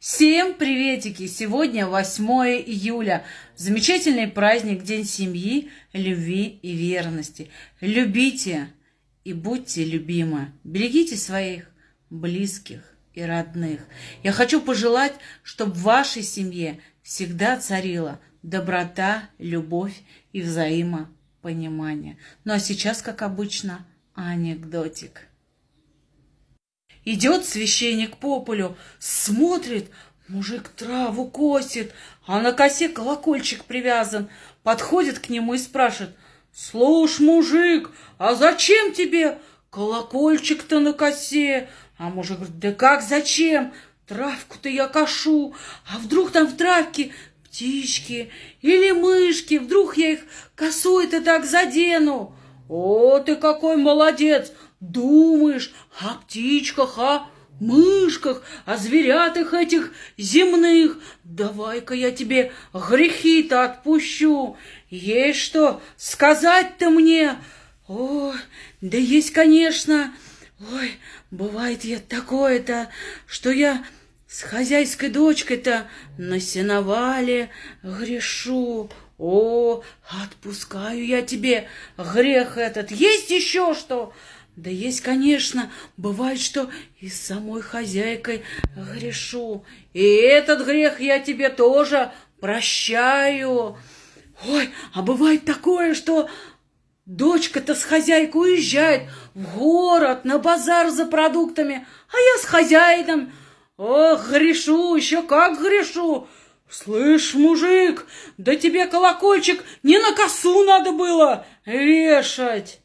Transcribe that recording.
Всем приветики! Сегодня 8 июля. Замечательный праздник, День семьи, любви и верности. Любите и будьте любимы. Берегите своих близких и родных. Я хочу пожелать, чтобы в вашей семье всегда царила доброта, любовь и взаимопонимание. Ну а сейчас, как обычно, анекдотик. Идет священник по полю, смотрит, мужик траву косит, а на косе колокольчик привязан. Подходит к нему и спрашивает, «Слушай, мужик, а зачем тебе колокольчик-то на косе?» А мужик говорит, «Да как зачем? Травку-то я кошу, а вдруг там в травке птички или мышки, вдруг я их косой-то так задену?» «О, ты какой молодец! Думаешь о птичках, о мышках, о зверятах этих земных. Давай-ка я тебе грехи-то отпущу. Есть что сказать-то мне? О, да есть, конечно. Ой, бывает я такое-то, что я с хозяйской дочкой-то на сеновале грешу. О, отпускаю я тебе грех этот. Есть еще что? Да есть, конечно, бывает, что и с самой хозяйкой грешу. И этот грех я тебе тоже прощаю. Ой, а бывает такое, что дочка-то с хозяйкой уезжает в город, на базар за продуктами, а я с хозяином. Ох, грешу, еще как грешу. Слышь, мужик, да тебе колокольчик не на косу надо было вешать.